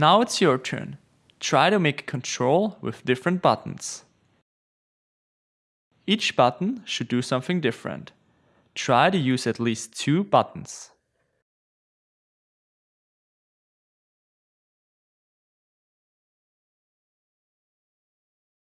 Now it's your turn. Try to make a control with different buttons. Each button should do something different. Try to use at least two buttons.